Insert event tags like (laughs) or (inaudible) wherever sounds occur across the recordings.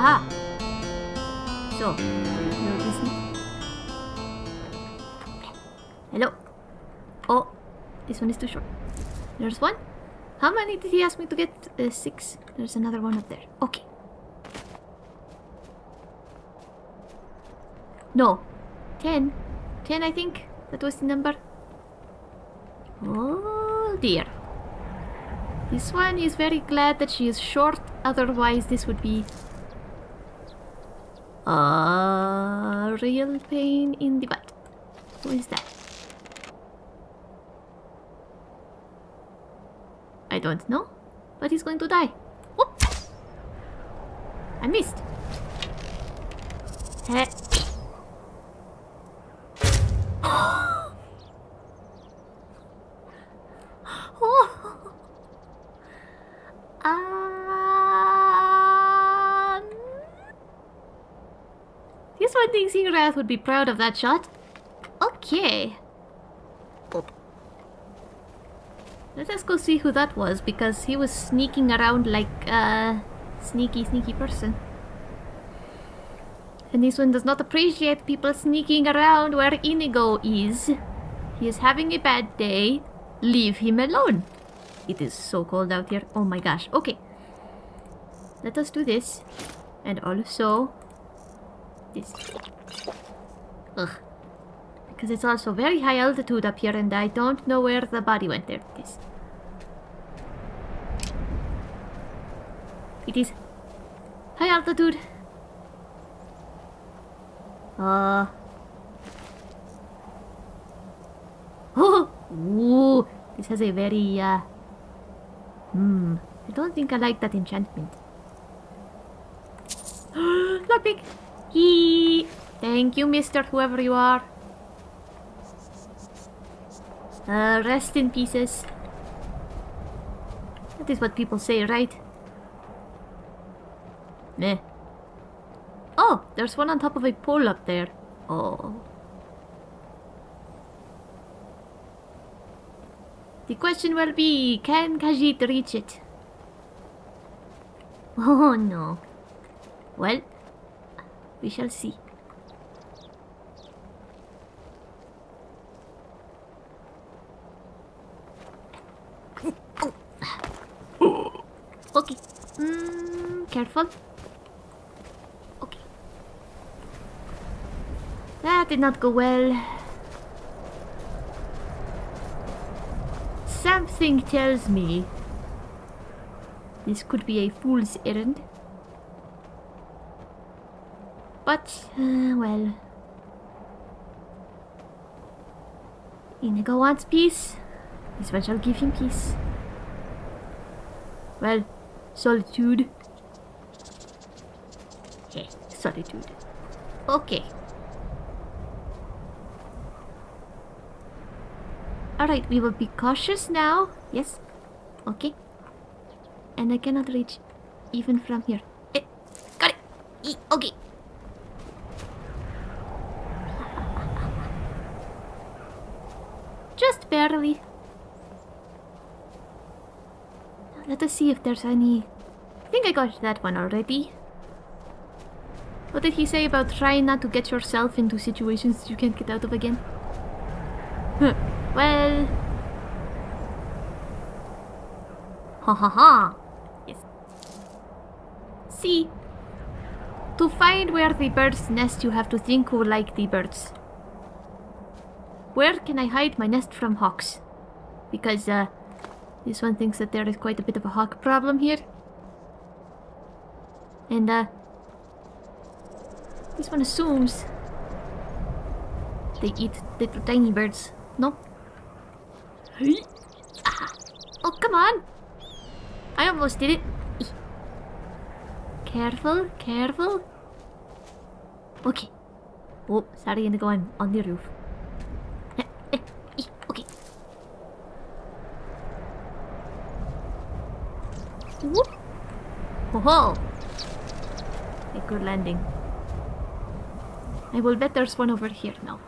Aha! So, no business. Hello. Oh, this one is too short. There's one. How many did he ask me to get? Uh, six. There's another one up there. Okay. No. Ten. Ten, I think. That was the number. Oh dear. This one is very glad that she is short, otherwise this would be a real pain in the butt. Who is that? I don't know, but he's going to die. Whoop! I missed. Heh. Oh. Um, this one thinks Ingrath would be proud of that shot. Okay. Let us go see who that was, because he was sneaking around like a sneaky, sneaky person. And this one does not appreciate people sneaking around where Inigo is. He is having a bad day. Leave him alone. It is so cold out here. Oh my gosh. Okay. Let us do this. And also... This. Ugh. Because it's also very high altitude up here and I don't know where the body went. There it is. It is high altitude. Uh... (laughs) Oh! Ooh! This has a very, uh... Hmm. I don't think I like that enchantment. (gasps) Lockpick! He. Thank you, mister, whoever you are. Uh, rest in pieces. That is what people say, right? Meh. Oh, there's one on top of a pole up there. Oh. The question will be, can Khajiit reach it? (laughs) Oh no. Well, we shall see. Okay. Mm, careful. Okay. That did not go well. Something tells me this could be a fool's errand. But, uh, well... Inigo wants peace. This one shall give him peace. Well, solitude. Yeah, solitude. Okay. Alright, we will be cautious now. Yes. Okay. And I cannot reach even from here. Eh, got it. E okay. Just barely. Let us see if there's any... I think I got that one already. What did he say about trying not to get yourself into situations you can't get out of again? Well... Ha ha ha! Yes. See? To find where the birds nest you have to think like the birds. Where can I hide my nest from hawks? Because, uh, this one thinks that there is quite a bit of a hawk problem here. And, uh, this one assumes they eat little tiny birds. No? Ah. Oh, come on! I almost did it. Careful, careful. Okay. Oh, sorry, I'm going on the roof. Ho! A good landing. I will bet there's one over here now.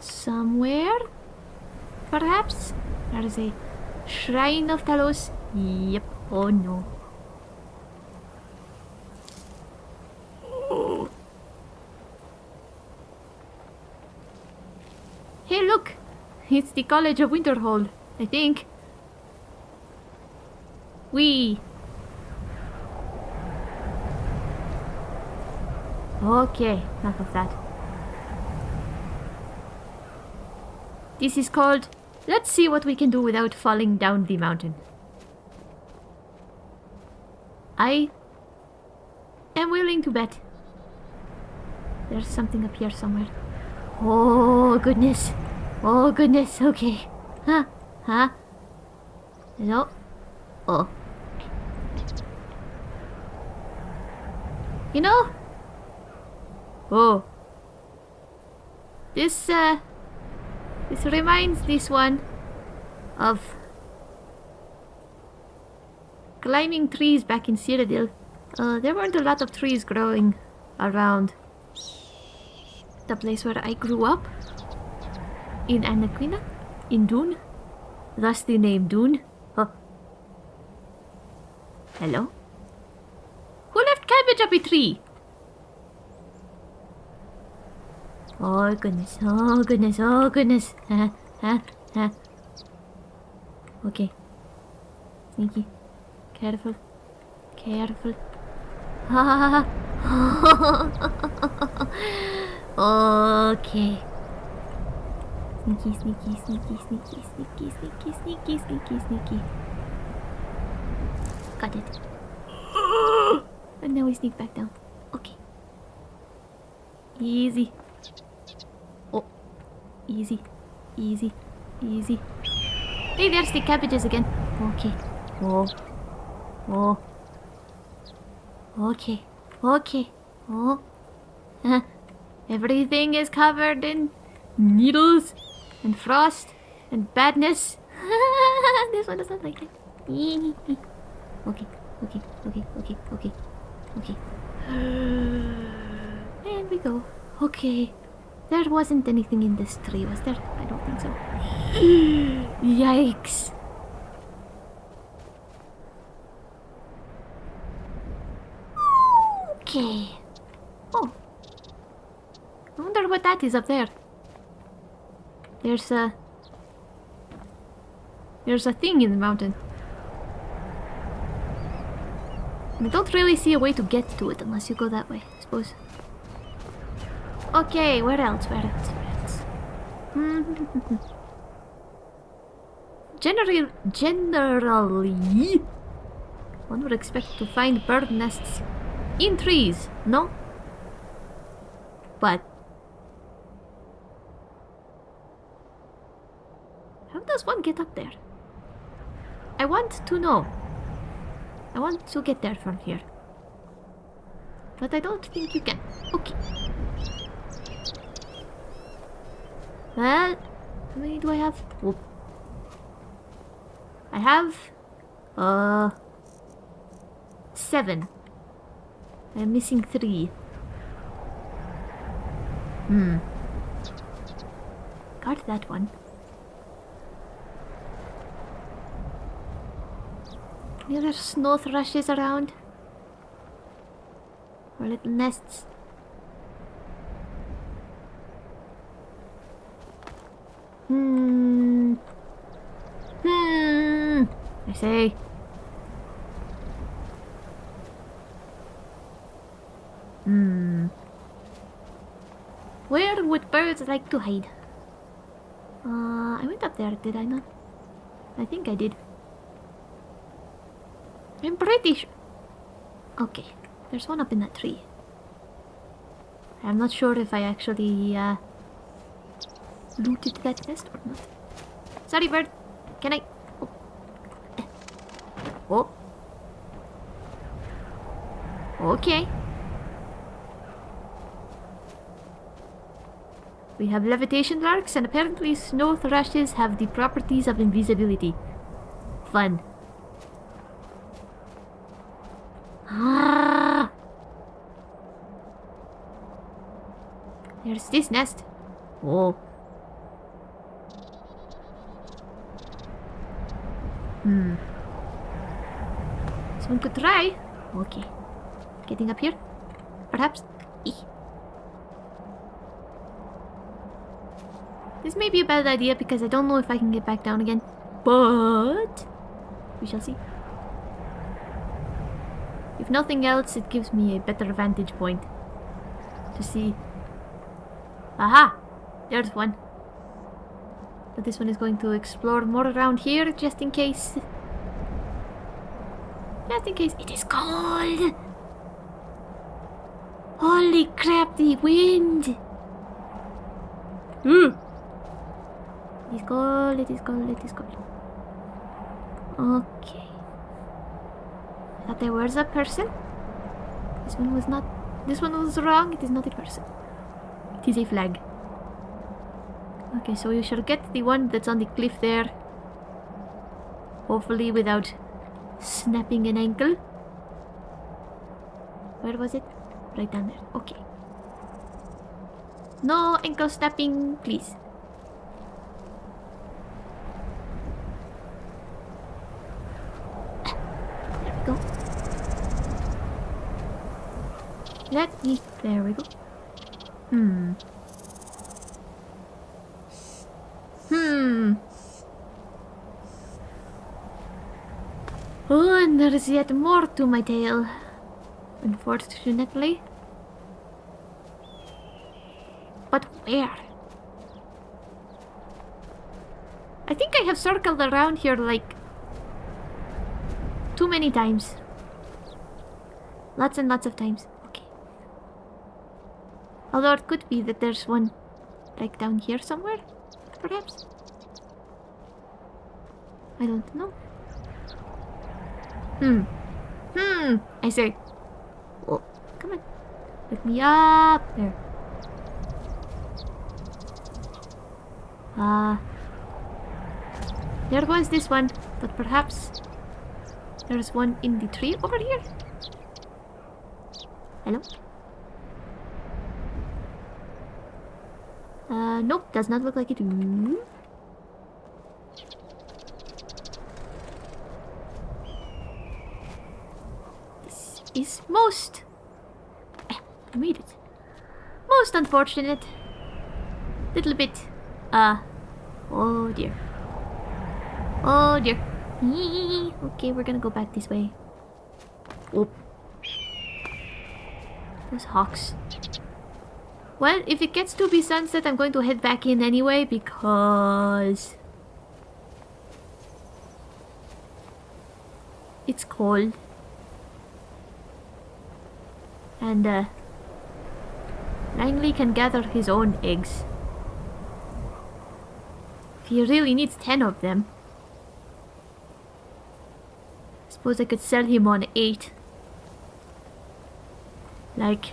Somewhere? perhaps? There is a shrine of Talos. Yep. Oh no. Hey, look! It's the College of Winterhold, I think. We. Okay, enough of that. This is called Let's see what we can do without falling down the mountain. I am willing to bet. There's something up here somewhere. Oh, goodness. Oh, goodness. Okay. Huh? Huh? No. Oh. You know? Oh. This, uh... This reminds this one of climbing trees back in Cyrodiil. Uh, there weren't a lot of trees growing around the place where I grew up. In Anequina? In Dune? The name Dune. Oh. Hello? Who left cabbage up a tree? Oh goodness, oh goodness, oh goodness. Huh, huh, huh. Okay. Sneaky. Careful. Careful. (laughs) Okay. Sneaky, sneaky, sneaky, sneaky, sneaky, sneaky, sneaky, sneaky, sneaky. Got it. (gasps) And now we sneak back down. Okay. Easy. Oh. Easy. Easy. Easy. Hey, there's the cabbages again. Okay. Oh. Oh. Okay. Okay. Oh. (laughs) Everything is covered in needles and frost and badness. (laughs) this one doesn't like it. (laughs) okay. Okay. Okay. Okay. Okay. Okay. (sighs) And we go. Okay. There wasn't anything in this tree, was there? I don't think so. (gasps) Yikes. Okay. Oh. I wonder what that is up there. There's a... There's a thing in the mountain. I don't really see a way to get to it unless you go that way, I suppose. Okay, where else? Where else? Where else? Hmm. (laughs) Generally, generally, one would expect to find bird nests in trees, no? But one get up there? I want to know. I want to get there from here. But I don't think you can. Okay. Well, how many do I have? Oh. I have... Uh... Seven. I'm missing three. Hmm. Got that one. Any other snow thrushes around? Or little nests? Hmm. Hmm. I say. Hmm. Where would birds like to hide? Uh, I went up there, did I not? I think I did. I'm pretty sure. Okay, there's one up in that tree. I'm not sure if I actually uh, looted that nest or not. Sorry, bird. Can I... Oh. oh. Okay. We have levitation larks and apparently snow thrushes have the properties of invisibility. Fun. There's this nest. Oh. Hmm. Someone could try. Okay. Getting up here? Perhaps? This may be a bad idea because I don't know if I can get back down again. But... We shall see. If nothing else, it gives me a better vantage point. To see... Aha! There's one. But this one is going to explore more around here, just in case. Just in case. It is cold! Holy crap, the wind! Mm. It is cold, it is cold, it is cold. Okay. I thought there was a person. This one was not. This one was wrong. It is not a person. It is a flag. Okay, so you shall get the one that's on the cliff there. Hopefully without snapping an ankle. Where was it? Right down there. Okay. No ankle snapping, please. There we go. Let me. There we go. Hmm. Hmm. Oh, and there is yet more to my tale. Unfortunately. But where? I think I have circled around here like too many times. Lots and lots of times. Although it could be that there's one like down here somewhere, perhaps. I don't know. Hmm. Hmm. I say. Oh, come on. Let me up. There. Ah. there was this one, but perhaps there's one in the tree over here. Hello? Uh, nope, does not look like it. Ooh. This is most... Eh, I made it. Most unfortunate. Little bit, uh... Oh dear. Oh dear. (laughs) Okay, we're gonna go back this way. Whoop. Those hawks. Well, if it gets to be sunset, I'm going to head back in anyway because... It's cold. And, uh... Langley can gather his own eggs. He really needs ten of them. I suppose I could sell him on eight. Like...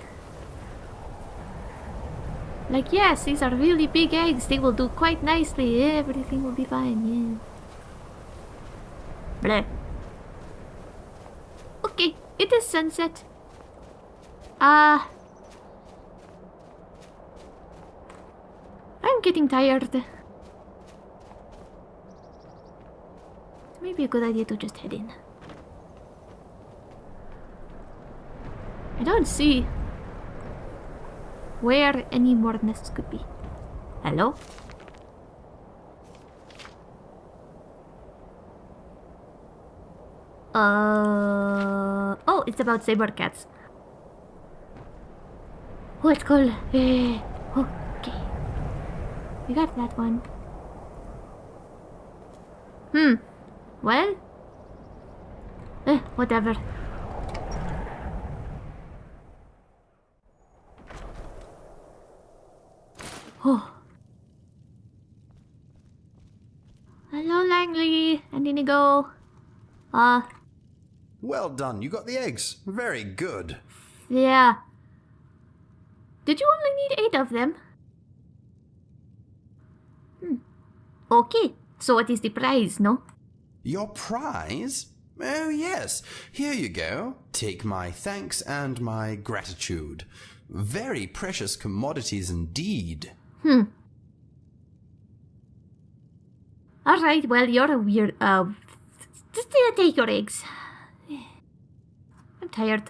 Like, yes, these are really big eggs. They will do quite nicely. Everything will be fine, yeah. Bleh. Okay, it is sunset. Ah. Uh, I'm getting tired. Maybe a good idea to just head in. I don't see where any more nests could be. Hello? Uh oh, it's about saber cats. Oh, it's cool. Eh, okay, we got that one. Hmm. Well? Eh, whatever. Oh. Hello, Langley and Inigo. Uh. Well done, you got the eggs. Very good. Yeah. Did you only need eight of them? Hmm. Okay, so what is the prize, no? Your prize? Oh, yes. Here you go. Take my thanks and my gratitude. Very precious commodities indeed. Hmm. Alright, well, you're a weird, uh, just take your eggs. I'm tired.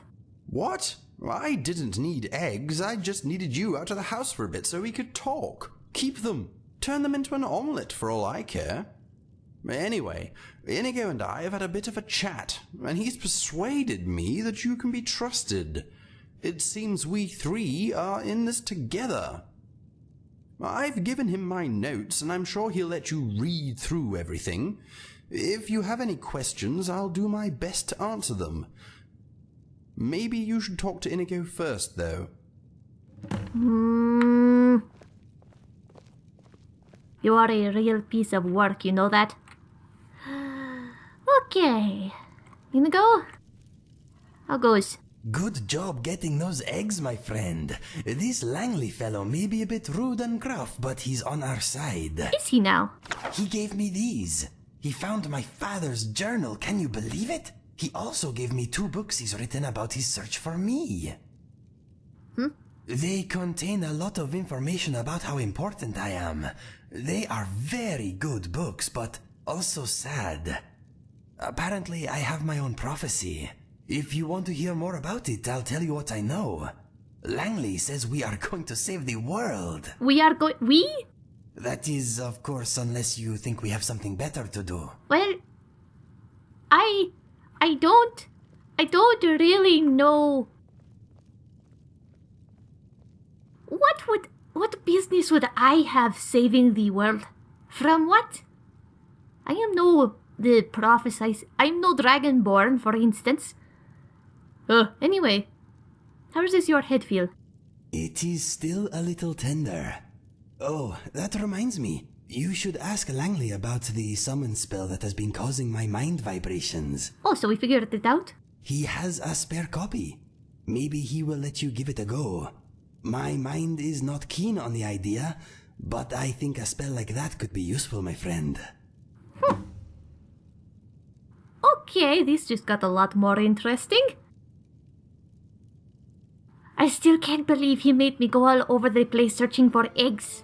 What? I didn't need eggs. I just needed you out of the house for a bit so we could talk. Keep them. Turn them into an omelette for all I care. Anyway, Inigo and I have had a bit of a chat, and he's persuaded me that you can be trusted. It seems we three are in this together. I've given him my notes, and I'm sure he'll let you read through everything. If you have any questions, I'll do my best to answer them. Maybe you should talk to Inigo first, though. Hmm. You are a real piece of work, you know that? (gasps) Okay. Inigo? How goes? Good job getting those eggs, my friend. This Langley fellow may be a bit rude and gruff, but he's on our side. Is he now? He gave me these. He found my father's journal, can you believe it? He also gave me two books he's written about his search for me. Hmm? They contain a lot of information about how important I am. They are very good books, but also sad. Apparently, I have my own prophecy. If you want to hear more about it, I'll tell you what I know. Langley says we are (laughs) going to save the world. We are going. We? That is, of course, unless you think we have something better to do. Well, I. I don't. I don't really know. What would. What business would I have saving the world? From what? I am no. The prophesize. I'm no dragonborn, for instance. Uh, anyway, how does your head feel? It is still a little tender. Oh, that reminds me. You should ask Langley about the summon spell that has been causing my mind vibrations. Oh, so we figured it out? He has a spare copy. Maybe he will let you give it a go. My mind is not keen on the idea, but I think a spell like that could be useful, my friend. Hmm. Okay, this just got a lot more interesting. I still can't believe he made me go all over the place searching for eggs.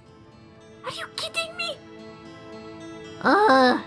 Are you kidding me? Ugh.